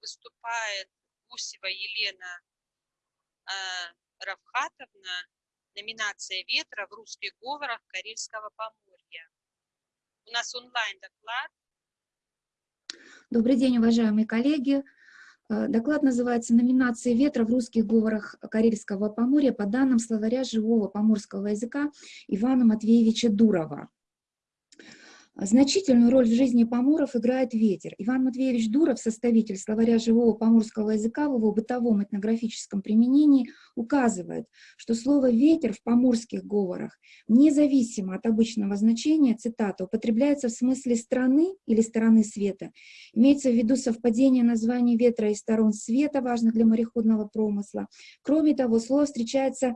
Выступает Гусева Елена э, Равхатовна, номинация «Ветра» в русских говорах Карельского Поморья. У нас онлайн-доклад. Добрый день, уважаемые коллеги. Э, доклад называется «Номинации ветра в русских говорах Карельского Поморья» по данным словаря живого поморского языка Ивана Матвеевича Дурова. Значительную роль в жизни поморов играет ветер. Иван Матвеевич Дуров, составитель словаря живого поморского языка в его бытовом этнографическом применении, указывает, что слово «ветер» в поморских говорах, независимо от обычного значения, цитата, употребляется в смысле страны или стороны света. Имеется в виду совпадение названий ветра и сторон света, важных для мореходного промысла. Кроме того, слово встречается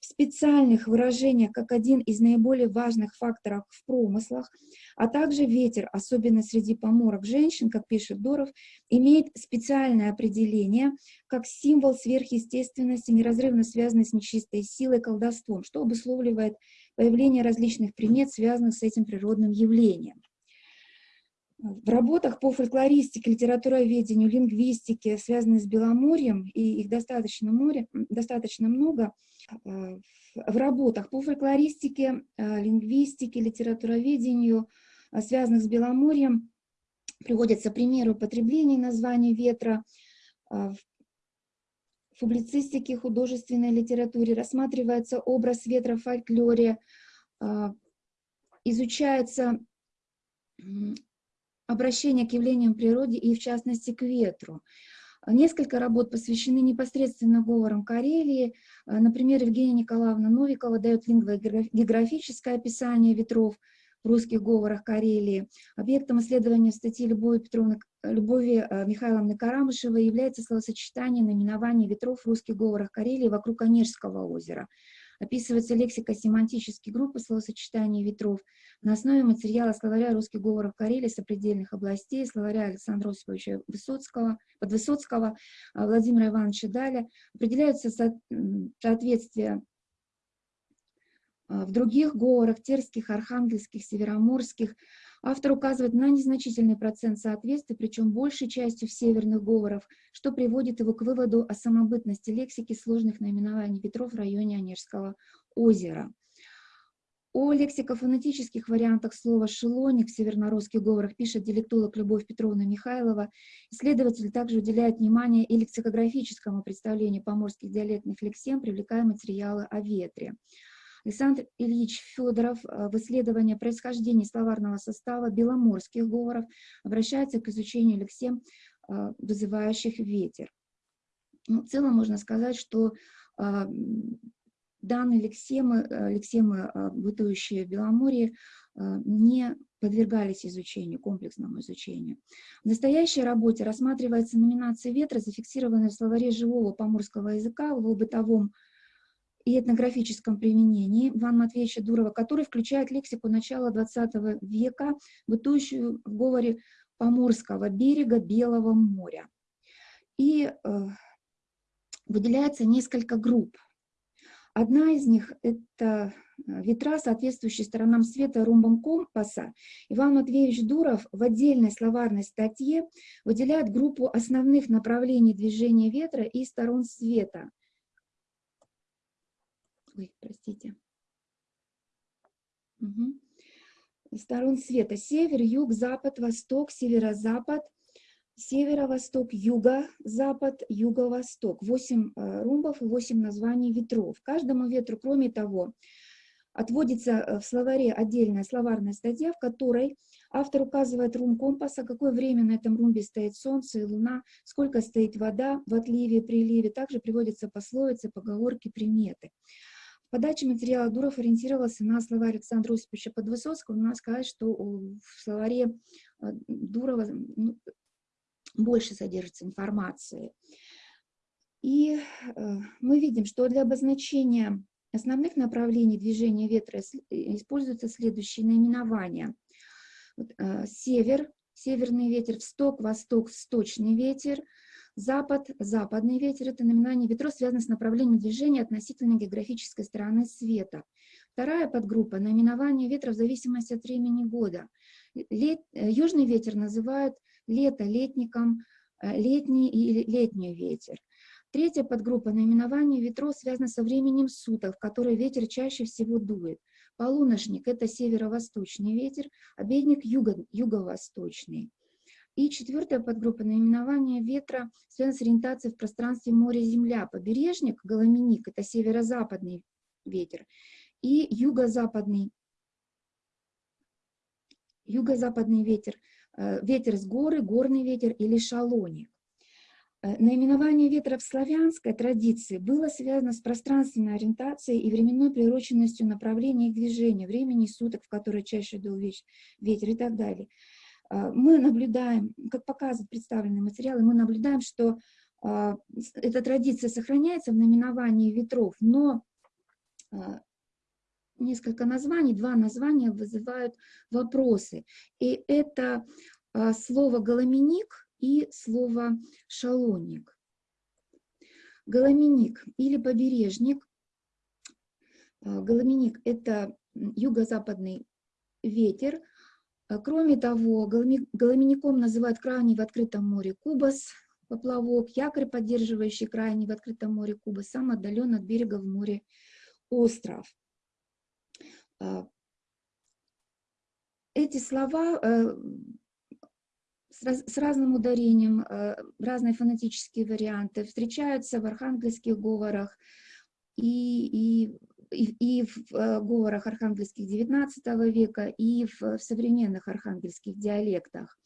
в специальных выражениях как один из наиболее важных факторов в промыслах, а также ветер, особенно среди поморок женщин, как пишет Доров, имеет специальное определение как символ сверхъестественности, неразрывно связанной с нечистой силой, колдовством, что обусловливает появление различных примет, связанных с этим природным явлением. В работах по фольклористике, литературоведению, лингвистике, связанных с Беломорьем, и их достаточно, море, достаточно много, э, в работах по фольклористике, э, лингвистике, литературоведению, э, связанных с Беломорьем, приводятся примеры употребления названий ветра, в публицистике, художественной литературе рассматривается образ ветра в фольклоре, изучается обращение к явлениям природы и, в частности, к ветру. Несколько работ посвящены непосредственно говорам Карелии. Например, Евгения Николаевна Новикова дает лингвогеографическое описание ветров в русских говорах Карелии. Объектом исследования в статье Любови, Петровны, Любови э, Михайловны Карамышевой является словосочетание наименований ветров в русских говорах Карелии вокруг Онежского озера. Описывается лексика семантической группы словосочетаний ветров на основе материала словаря русских говоров Карелии сопредельных областей, словаря Александра Осиповича Высоцкого, Подвысоцкого, а, Владимира Ивановича Даля. Определяются соответствия а, в других говорах, терских, архангельских, североморских, Автор указывает на незначительный процент соответствий, причем большей частью в северных говоров, что приводит его к выводу о самобытности лексики сложных наименований ветров в районе Онежского озера. О лексикофонетических вариантах слова «шелоник» в севернорусских говорах пишет диалектолог Любовь Петровна Михайлова. Исследователь также уделяет внимание и лексикографическому представлению поморских диалектных лексем, привлекая материалы о ветре. Александр Ильич Федоров э, в исследовании происхождения словарного состава беломорских говоров обращается к изучению лексем, э, вызывающих ветер. Ну, в целом можно сказать, что э, данные лексемы, лексемы бытующие в Беломорье, не подвергались изучению, комплексному изучению. В настоящей работе рассматривается номинация ветра, зафиксированная в словаре живого поморского языка в его бытовом и этнографическом применении Ивана Матвеевича Дурова, который включает лексику начала XX века, бытующую в говоре Поморского берега Белого моря. И э, выделяется несколько групп. Одна из них – это э, ветра, соответствующие сторонам света ромбом компаса. Иван Матвеевич Дуров в отдельной словарной статье выделяет группу основных направлений движения ветра и сторон света ой, простите, угу. сторон света, север, юг, запад, восток, северо-запад, северо-восток, юго-запад, юго-восток. Восемь э, румбов и восемь названий ветров. Каждому ветру, кроме того, отводится э, в словаре отдельная словарная статья, в которой автор указывает рум компаса, какое время на этом румбе стоит солнце и луна, сколько стоит вода в отливе, приливе. Также приводятся пословицы, поговорки, приметы. В подаче материала Дуров ориентировался на слова Александра Осиповича Подвысоцкого. Надо сказать, что в словаре э, Дурова ну, больше содержится информации. И э, мы видим, что для обозначения основных направлений движения ветра используются следующие наименования. Э, север, северный ветер, восток, восток, восточный ветер – Запад, западный ветер – это наименование ветров, связано с направлением движения относительно географической стороны света. Вторая подгруппа – наименование ветра в зависимости от времени года. Лет, э, южный ветер называют лето летником, э, летний или летний ветер. Третья подгруппа наименования ветров связана со временем суток, в который ветер чаще всего дует. Полуношник – это северо-восточный ветер, обедник – юго, юго-восточный. И четвертая подгруппа наименования ветра связана с ориентацией в пространстве моря-земля. Побережник – голоменик – это северо-западный ветер. И юго-западный юго-западный ветер, э, ветер с горы, горный ветер или шалоник. Э, наименование ветра в славянской традиции было связано с пространственной ориентацией и временной приуроченностью направления их движения, времени суток, в которые чаще дул ветер и так далее. Э, мы наблюдаем, как показывают представленные материалы, мы наблюдаем, что эта традиция сохраняется в наименовании ветров, но несколько названий, два названия вызывают вопросы. И это слово «голоменик» и слово «шалоник». Голоменик или побережник. Голоменик – это юго-западный ветер. А, кроме того, голомеником называют крайний в открытом море кубас, поплавок, якорь, поддерживающий крайний в открытом море кубас, сам отдален от берега в море остров. А, эти слова э, с разным ударением, э, разные фонетические варианты встречаются в архангельских говорах и, и, и, в э, говорах архангельских XIX века, и в, в современных архангельских диалектах.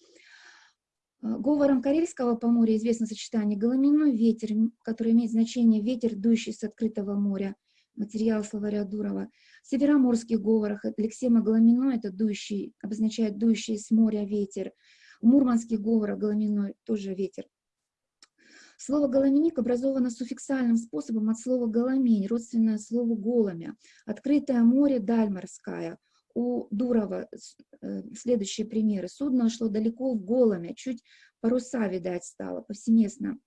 Говором Карельского поморья известно сочетание «голоменной ветер», который имеет значение «ветер, дующий с открытого моря», материал словаря Дурова. В североморских говорах лексема голоминой – это дующий, обозначает дующий с моря ветер. В мурманских говорах голоминой тоже ветер. Слово «голоменик» образовано суффиксальным способом от слова «голомень», родственное слову «голомя». Открытое море, даль. У Дурова э, следующие примеры. Судно шло далеко в голоме, чуть паруса, видать, стало. Повсеместно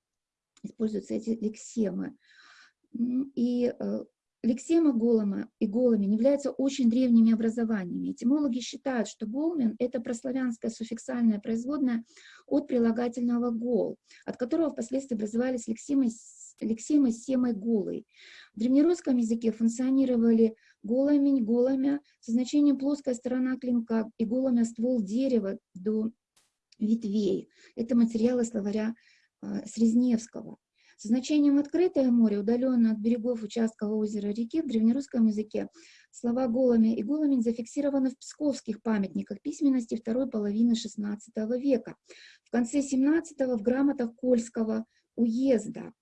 используются эти лексемы. И э, Лексема голома и голомен являются очень древними образованиями. Этимологи считают, что голмен – это прославянское суффиксальное производное от прилагательного «гол», от которого впоследствии образовались лексемы, лексемы семой «голой». В древнерусском языке функционировали голомень, голомя со значением плоская сторона клинка и голомя ствол дерева до ветвей. Это материалы словаря э, Срезневского. Со значением «открытое море», удаленное от берегов участков озера реки в древнерусском языке, слова «голами» и «голомень» зафиксированы в псковских памятниках письменности второй половины XVI века. В конце XVII в грамотах Кольского уезда.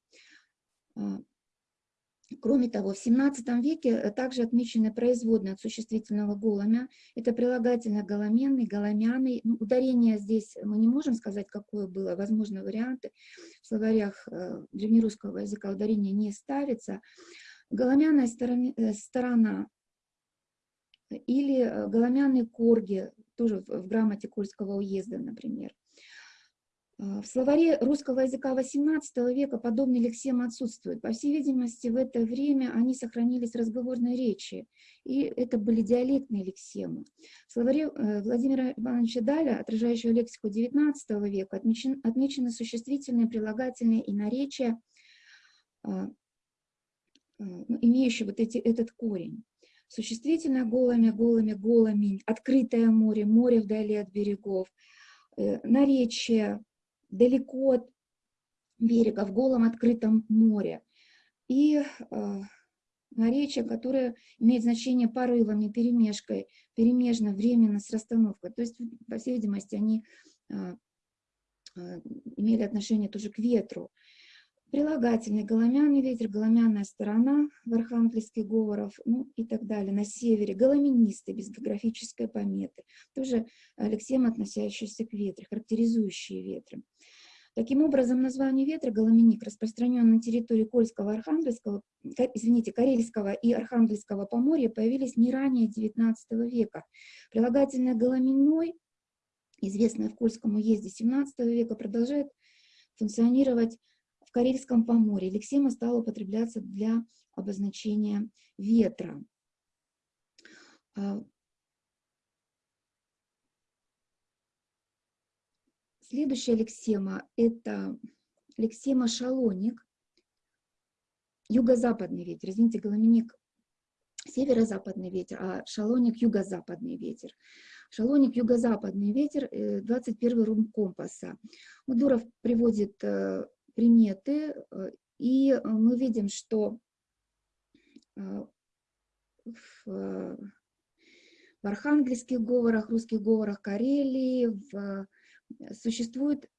Кроме того, в XVII веке э, также отмечены производные от существительного голомя. Это прилагательное голоменный, голомяный. Ну, ударение здесь мы не можем сказать, какое было. Возможно, варианты. В словарях э, древнерусского языка ударение не ставится. Голомяная э, сторона или голомяные корги, тоже в грамоте Кольского уезда, например. А, в словаре русского языка XVIII века подобные лексемы отсутствуют. По всей видимости, в это время они сохранились в разговорной речи, и это были диалектные лексемы. В словаре э, Владимира Ивановича Даля, отражающего лексику XIX века, отмечен, отмечены существительные, прилагательные и наречия, а, а, ну, имеющие вот эти, этот корень. Существительное голыми, голыми, голыми, открытое море, море вдали от берегов, э, наречие, далеко от берега, в голом открытом море. И э, наречие, которое имеет значение порывами, перемешкой, перемежно, временно, с расстановкой. То есть, по всей видимости, они э, э, имели отношение тоже к ветру. Прилагательный голомяный ветер, голомяная сторона в архангельских говоров, ну и так далее. На севере голоменистый, без географической пометы. Тоже лексем, относящийся к ветру, характеризующие ветры. Таким образом, название ветра голоменик распространен на территории Кольского, Архангельского, извините, Карельского и Архангельского поморья появились не ранее XIX века. Прилагательное голоменной, известное в Кольском уезде XVII века, продолжает функционировать Карельском поморье. Лексема стала употребляться для обозначения ветра. А, Следующая лексема – это лексема шалоник, юго-западный ветер. Извините, голоминик северо-западный ветер, а шалоник юго-западный ветер. Шалоник юго-западный ветер, 21 э, рум компаса. Удуров приводит э, приметы, э, и мы видим, что в, в архангельских говорах, русских говорах Карелии в, существуют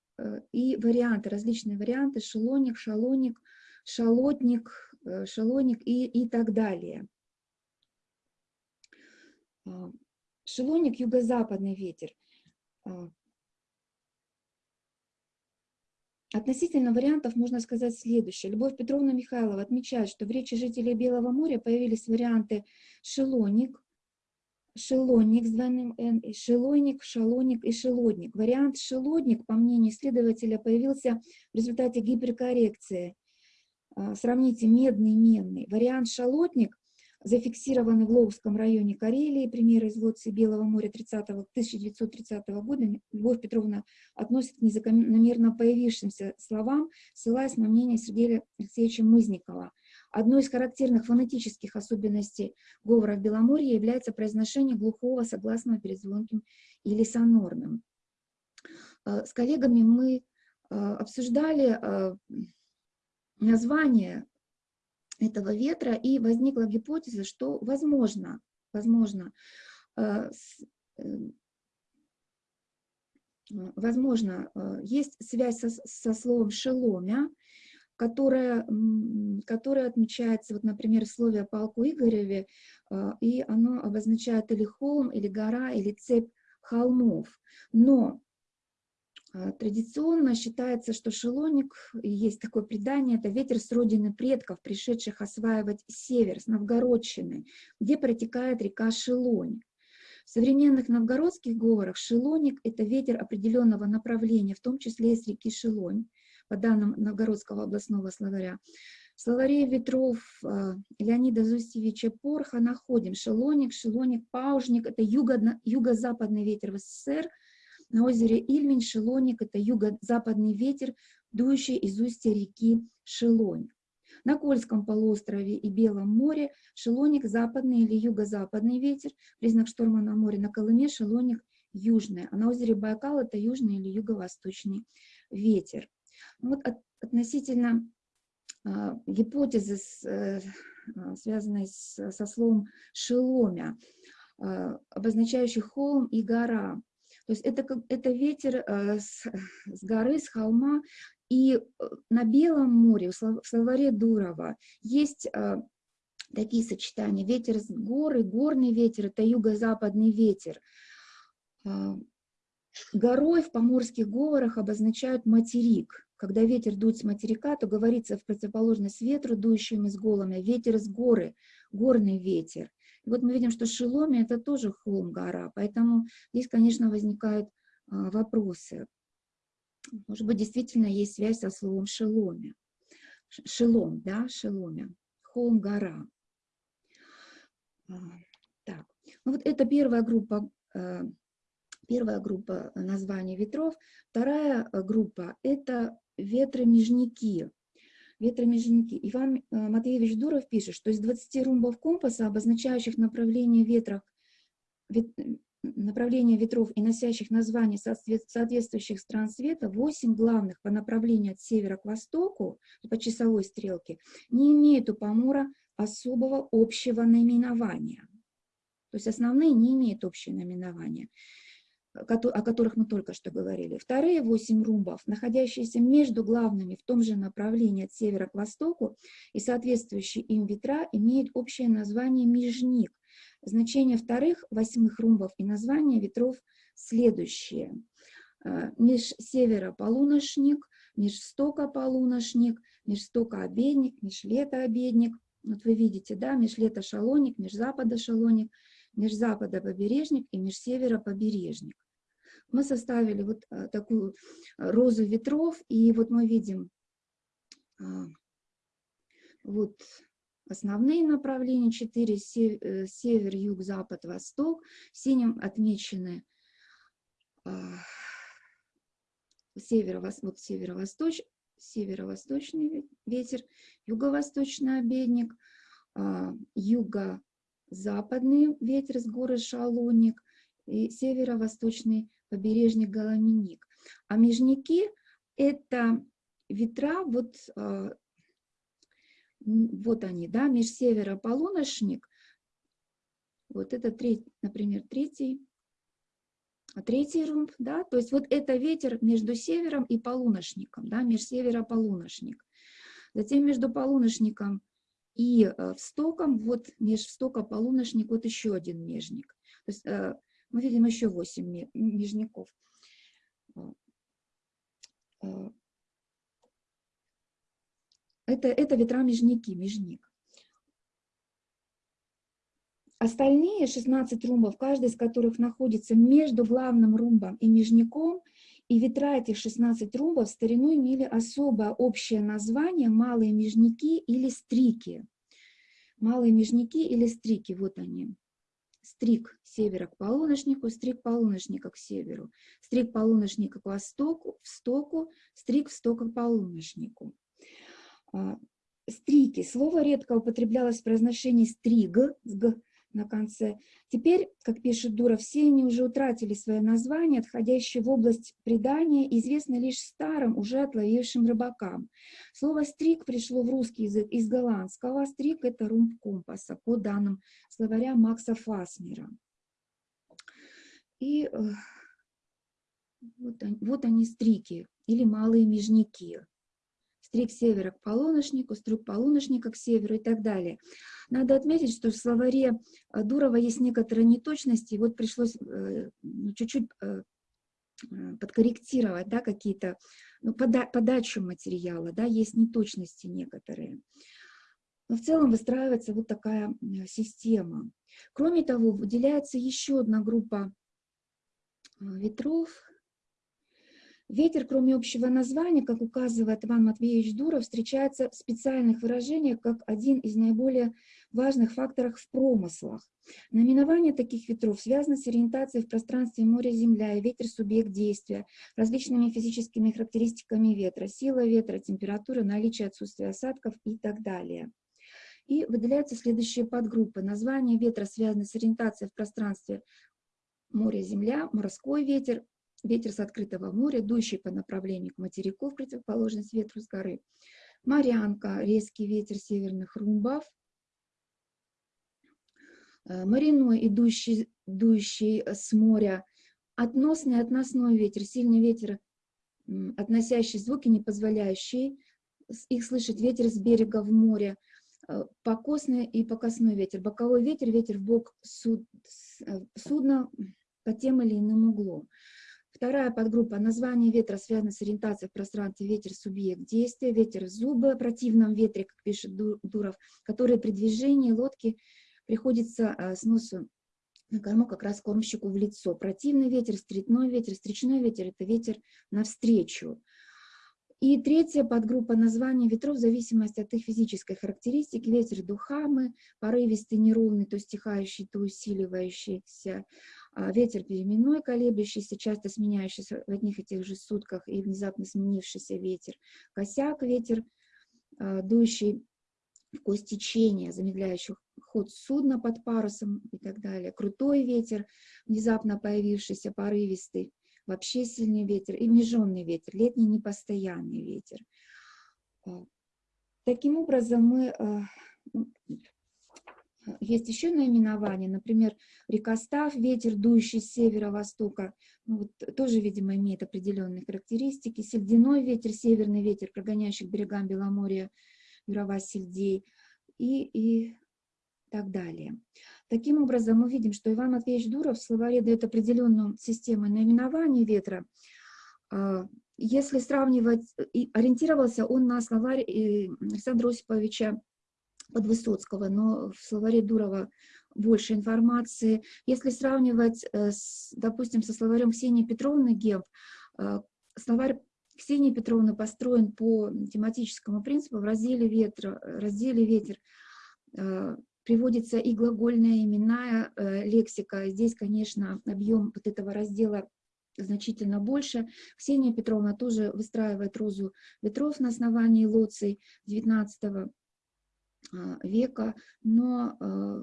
и варианты, различные варианты, шелоник, шалоник, шалотник, шалоник и, и так далее. Шелоник – юго-западный ветер. А, относительно вариантов можно сказать следующее. Любовь Петровна Михайлова отмечает, что в речи жителей Белого моря появились варианты шелоник, шелонник с двойным «н», и шелойник, шалоник и шелодник. Вариант шелодник, по мнению исследователя, появился в результате гиперкоррекции. А, сравните медный-менный. Вариант шалотник зафиксированы в Логовском районе Карелии, примеры из Белого моря 30 1930 года, Любовь Петровна относит к незакономерно появившимся словам, ссылаясь на мнение Сергея Алексеевича Мызникова. Одной из характерных фонетических особенностей говора в Беломорье является произношение глухого согласного перед звонким или сонорным. Э, с коллегами мы э, обсуждали э, название этого ветра, и возникла гипотеза, что возможно, возможно, э, э, возможно, э, есть связь со, со словом «шеломя», которая, которая отмечается, вот, например, в слове о полку Игореве, и оно обозначает или холм, или гора, или цепь холмов. Но традиционно считается, что шелоник, есть такое предание, это ветер с родины предков, пришедших осваивать север, с Новгородщины, где протекает река Шелонь. В современных новгородских говорах шелоник – это ветер определенного направления, в том числе и с реки Шелонь, по данным Новгородского областного словаря. В словаре ветров а, Леонида Зустьевича Порха находим шелоник, шелоник, паужник – это юго-западный ветер в СССР – на озере Ильмень Шелоник – это юго-западный ветер, дующий из устья реки Шелонь. На Кольском полуострове и Белом море шелоник – западный или юго-западный ветер, признак шторма на море. На Колыме шелоник – южный, а на озере Байкал – это южный или юго-восточный ветер. Вот от, относительно а, гипотезы, с, э, а, связанной с, со словом «шеломя», а, обозначающий холм и гора. То есть это, это ветер э, с, с горы, с холма, и э, на Белом море, в словаре Дурова, есть э, такие сочетания. Ветер с горы, горный ветер – это юго-западный ветер. Горой в поморских говорах обозначают материк. Когда ветер дует с материка, то говорится в противоположность ветру, дующему с голами, ветер с горы, горный ветер. И вот мы видим, что Шеломи – это тоже холм, гора, поэтому здесь, конечно, возникают а, вопросы. Может быть, действительно есть связь со словом Шеломи. Шелом, да, Шеломи, холм, гора. А, так, ну вот это первая группа, а, первая группа названий ветров. Вторая группа – это ветры-межники ветромежники. Иван э, Матвеевич Дуров пишет, что из 20 румбов компаса, обозначающих направление ветров, вет, направление ветров и носящих названия соответствующих стран света, 8 главных по направлению от севера к востоку, по часовой стрелке, не имеют у Помора особого общего наименования. То есть основные не имеют общего наименования о которых мы только что говорили. Вторые восемь румбов, находящиеся между главными в том же направлении от севера к востоку и соответствующие им ветра, имеют общее название межник. Значение вторых восьмых румбов и название ветров следующие. Э, меж севера полуношник, меж стока полуношник, меж стока обедник, меж лета обедник. Вот вы видите, да, меж лета шалоник, меж запада шалоник, меж запада побережник и меж севера побережник мы составили вот э, такую э, розу ветров, и вот мы видим а, вот основные направления, 4, э, север, юг, запад, восток, синим отмечены а, северо вот северо-восточ, северо-восточный ветер, юго-восточный обедник, а, юго-западный ветер с горы Шалоник и северо-восточный побережник Галаминик. А межники – это ветра, вот, а, вот они, да, межсеверо-полуношник, вот это, третий, например, третий, третий румб, да, то есть вот это ветер между севером и полуношником, да, межсеверо-полуношник. Затем между полуношником и э, встоком, вот межвстока-полуношник, вот еще один межник. То есть э, мы видим еще 8 межников. Э, это, это ветра-межники, межник. Остальные 16 румбов, каждый из которых находится между главным румбом и межником, и ветра этих 16 румбов в старину имели особое общее название «малые межники» или «стрики». Малые межники или «стрики», вот они. Стрик севера к полуношнику, стрик полуношника к северу, стрик полуношника к востоку, в стоку, стрик в стоку к полуношнику. А, стрики. Слово редко употреблялось в произношении стриг, на конце. Теперь, как пишет Дура, все они уже утратили свое название, отходящее в область предания, известно лишь старым, уже отловившим рыбакам. Слово «стрик» пришло в русский язык из голландского. «Стрик» — это румб компаса, по данным словаря Макса Фасмера. И э, вот они, вот они стрики, или малые межники стрик севера к полуношнику, стрик полуношника к северу и так далее. Надо отметить, что в словаре э, Дурова есть некоторые неточности, вот пришлось э, ну, чуть-чуть э, подкорректировать да, какие-то, ну, пода подачу материала, да, есть неточности некоторые. Но в целом выстраивается вот такая система. Кроме того, выделяется еще одна группа ветров, Ветер, кроме общего названия, как указывает Иван Матвеевич Дуров, встречается в специальных выражениях как один из наиболее важных факторов в промыслах. Наименование таких ветров связано с ориентацией в пространстве моря-земля и ветер – субъект действия, различными физическими характеристиками ветра, сила ветра, температура, наличие отсутствия осадков и так далее. И выделяются следующие подгруппы. Название ветра связано с ориентацией в пространстве море-земля, морской ветер, ветер с открытого моря, дующий по направлению к материку в противоположность ветру с горы. Морянка, резкий ветер северных румбов. Э, Мариной, идущий, дующий с моря. Относный, относной ветер, сильный ветер, относящий звуки, не позволяющий их слышать, ветер с берега в море. Э, покосный и покосной ветер. Боковой ветер, ветер в бок суд, э, судна по тем или иным углом. Вторая подгруппа – название ветра связано с ориентацией в пространстве ветер – субъект действия, ветер зубы, противном ветре, как пишет Дуров, который при движении лодки приходится э, с носу на корму как раз кормщику в лицо. Противный ветер, стритной ветер, встречной ветер – это ветер навстречу. И третья подгруппа названия ветров в зависимости от их физической характеристики. Ветер духамы, порывистый, неровный, то стихающий, то усиливающийся. А, ветер переменной, колеблющийся, часто сменяющийся в одних и тех же сутках и внезапно сменившийся ветер, косяк ветер, а, дующий в кость течения, замедляющий ход судна под парусом и так далее, крутой ветер, внезапно появившийся, порывистый, вообще сильный ветер и меженный ветер, летний непостоянный ветер. А, таким образом, мы есть еще наименования, например, рекостав, ветер, дующий с северо-востока, ну, вот, тоже, видимо, имеет определенные характеристики. Сельдяной ветер, северный ветер, прогоняющий к берегам Беломорья, Юрова сельдей и, и так далее. Таким образом, мы видим, что Иван Матвеевич Дуров в словаре дает определенную систему наименования ветра. А, если сравнивать, ориентировался он на словарь э, Александра Осиповича Подвысоцкого, но в словаре Дурова больше информации. Если сравнивать, э, с, допустим, со словарем Ксении Петровны Гемп, э, словарь Ксении Петровны построен по тематическому принципу в разделе, ветра, разделе «Ветер» э, приводится и глагольная, именная лексика. Здесь, конечно, объем вот этого раздела значительно больше. Ксения Петровна тоже выстраивает розу ветров на основании лоций XIX а, века, но а,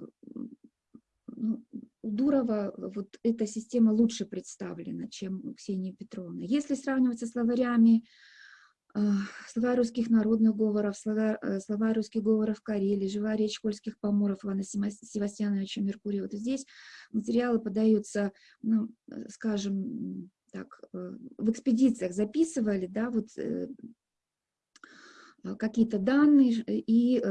ну, у Дурова вот эта система лучше представлена, чем у Ксении Петровны. Если сравнивать со словарями, а, слова русских народных говоров, слова, э, слова русских говоров Карелии, живая речь польских поморов Ивана Севастьяновича Меркурия, вот здесь материалы подаются, ну, э, скажем, так, э, в экспедициях записывали, да, вот какие-то данные и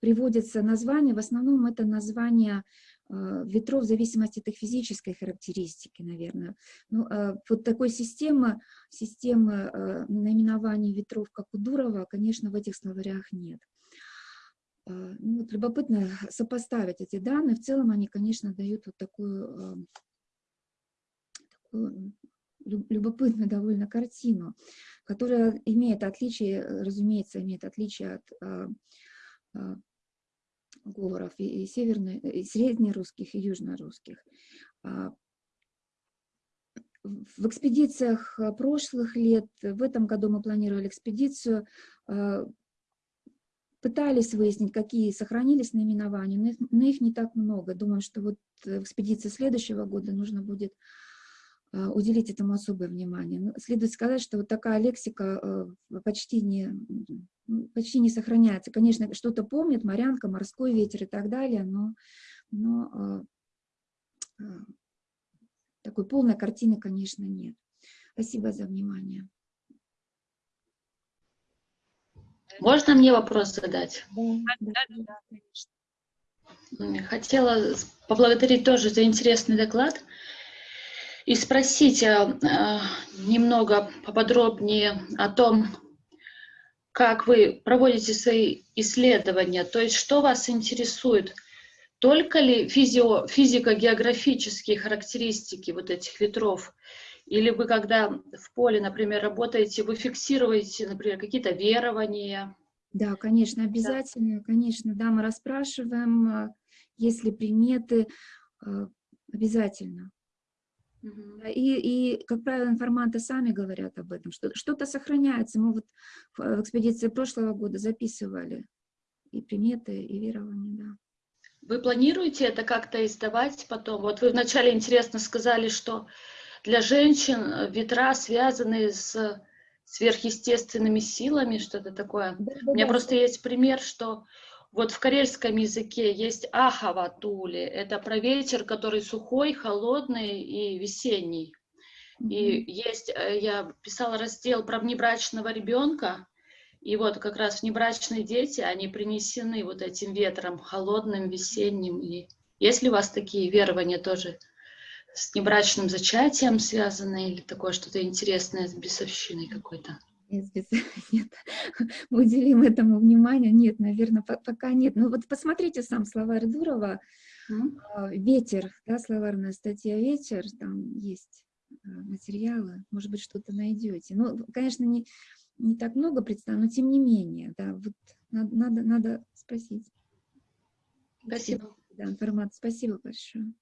приводятся названия, в основном это названия а, ветров в зависимости от их физической характеристики, наверное. Ну, а, вот такой системы, системы а, наименований ветров, как у Дурова, конечно, в этих словарях нет. Ну, вот любопытно сопоставить эти данные. В целом они, конечно, дают вот такую, такую любопытную довольно картину, которая имеет отличие, разумеется, имеет отличие от говоров, и, северно, и среднерусских, и южнорусских. А, в экспедициях а, прошлых лет, в этом году мы планировали экспедицию, а, пытались выяснить, какие сохранились наименования, но их, но их не так много. Думаю, что вот в экспедиции следующего года нужно будет уделить этому особое внимание. Следует сказать, что вот такая лексика почти не, почти не сохраняется. Конечно, что-то помнит, морянка, морской ветер и так далее, но, но а, а, такой полной картины, конечно, нет. Спасибо за внимание. Можно мне вопрос задать? Да, да, да, конечно. Хотела поблагодарить тоже за интересный доклад и спросить э, немного поподробнее о том, как вы проводите свои исследования, то есть что вас интересует, только ли физико-географические характеристики вот этих ветров, или вы, когда в поле, например, работаете, вы фиксируете, например, какие-то верования? Да, конечно, обязательно, да. конечно, да, мы расспрашиваем, а, если приметы, а, обязательно. И, и, как правило, информанты сами говорят об этом, что что-то сохраняется. Мы вот в экспедиции прошлого года записывали и приметы, и верования, да. Вы планируете это как-то издавать потом? Вот вы вначале интересно сказали, что для женщин ветра связаны с сверхъестественными силами, что-то такое. Да, У меня да. просто есть пример, что вот в карельском языке есть ахаватули, это про ветер, который сухой, холодный и весенний. И есть, э, я писала раздел про внебрачного ребенка, и вот как раз внебрачные дети, они принесены вот этим ветром, холодным, весенним. И есть ли у вас такие верования тоже с небрачным зачатием связаны или такое что-то интересное с бесовщиной какой-то? нет, мы уделим этому внимание, нет, наверное, пока нет. Ну вот посмотрите сам словарь Дурова, mm. «Ветер», да, словарная статья «Ветер», там есть а, материалы, может быть, что-то найдете. Ну, конечно, не, не так много представлено, но тем не менее, да, вот надо, надо, надо спросить. Спасибо. Да, информация. Спасибо большое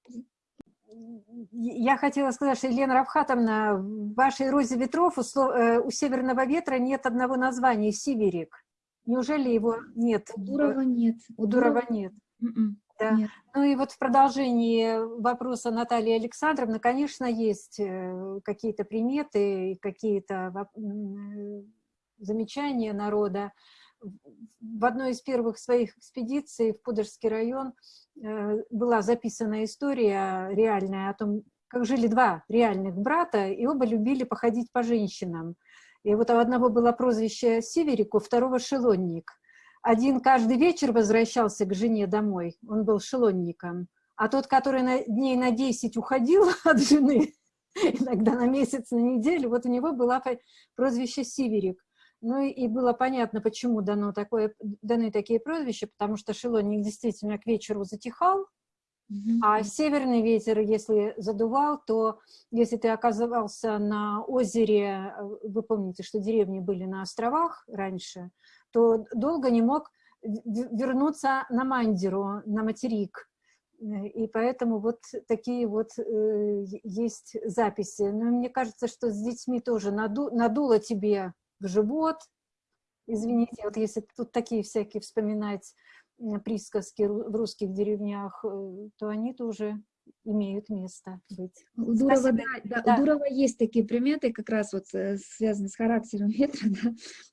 я хотела сказать, что, Елена Равхатовна, в вашей «Розе ветров» у, э, у «Северного ветра» нет одного названия — «Сиверик». Неужели его нет? У Дурова нет. У Дурова нет. М-м, да. Нет. Ну и вот в продолжении вопроса Натальи Александровны, конечно, есть э, какие-то приметы, какие-то замечания народа. В одной из первых своих экспедиций в Пудожский район была записана история реальная о том, как жили два реальных брата, и оба любили походить по женщинам. И вот у одного было прозвище Северик, у второго Шелонник. Один каждый вечер возвращался к жене домой, он был шелонником, а тот, который на, дней на 10 уходил от жены, иногда на месяц, на неделю, вот у него было прозвище Северик. Ну и, было понятно, почему дано такое, даны такие прозвища, потому что шелонник действительно к вечеру затихал, mm -hmm. а северный ветер, если задувал, то если ты оказывался на озере, вы помните, что деревни были на островах раньше, то долго не мог вернуться на Мандиру, на материк. Э, И поэтому вот такие вот э, есть записи. Но мне кажется, что с детьми тоже наду, надуло тебе в живот. Извините, вот если тут такие всякие вспоминать м, присказки в русских деревнях, э, то они тоже имеют место быть. У Дурова, да, да, Да. у Дурова есть такие приметы, как раз вот э, связанные с характером ветра, да.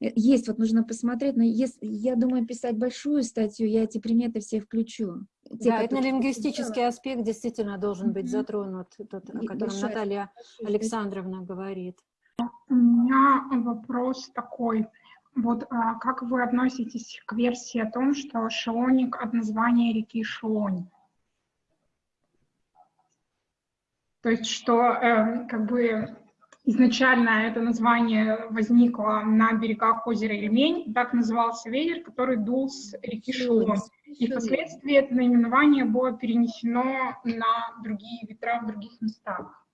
Э, Есть, вот нужно посмотреть, но если, я думаю, писать большую статью, я эти приметы все включу. Те, Да, которые я этнолингвистический аспект действительно должен быть затронут, тот, о котором Наталья Александровна говорит. У меня вопрос такой. Вот а, как вы относитесь к версии о том, что Шелоник от названия реки Шелонь? То есть, что э, как бы изначально это название возникло на берегах озера Ильмень, так назывался ветер, который дул с реки Шелонь. И впоследствии это наименование было перенесено на другие ветра в других местах.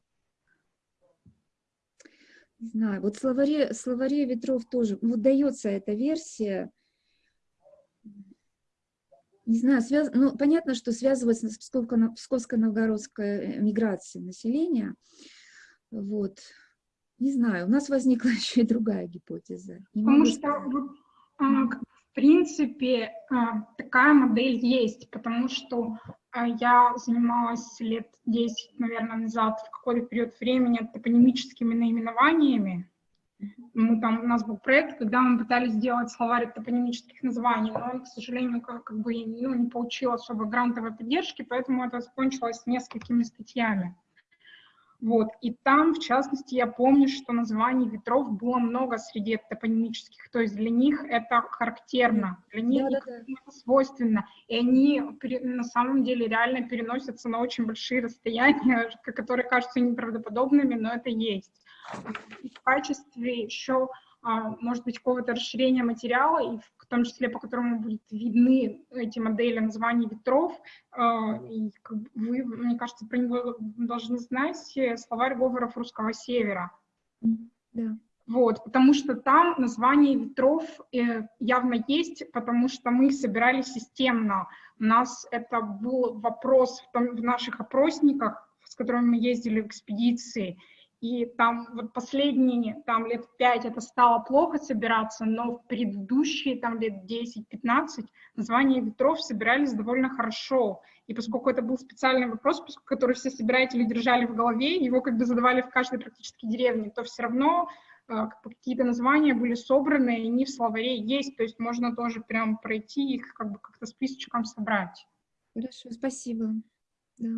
Не знаю, вот словаре, словаре ветров тоже, вот дается эта версия, не знаю, связ... ну, понятно, что связывается с Псковско-Новгородской э, миграцией населения, вот, не знаю, у нас возникла еще и другая гипотеза. Не Потому что, сказать. вот, а, в принципе, а, такая модель есть, потому что я занималась лет 10, наверное, назад, в какой-то период времени топонимическими наименованиями. Мы там, у нас был проект, когда мы пытались сделать словарь топонимических названий, но он, к сожалению, как, как бы ну, не получил особо грантовой поддержки, поэтому это закончилось несколькими статьями. Вот. И там, в частности, я помню, что названий ветров было много среди топонимических, то есть для них это характерно, для них Да-да-да. это свойственно, и они на самом деле реально переносятся на очень большие расстояния, которые кажутся неправдоподобными, но это есть. В качестве еще, может быть, какого-то расширения материала, и в том числе по которому будут видны эти модели названий ветров, а, и вы, мне кажется, про него должны знать э, словарь говоров русского севера. Да. Вот, потому что там название ветров э, явно есть, потому что мы их собирали системно. У нас это был вопрос в, том- в наших опросниках, с которыми мы ездили в экспедиции. И там вот последние там лет пять это стало плохо собираться, но в предыдущие там лет 10-15 названия ветров собирались довольно хорошо. И поскольку это был специальный вопрос, который все собиратели держали в голове, его как бы задавали в каждой практически деревне, то все равно бы какие-то названия были собраны, и они в словаре есть, то есть можно тоже прям пройти их как бы как-то списочком собрать. Хорошо, спасибо. Да.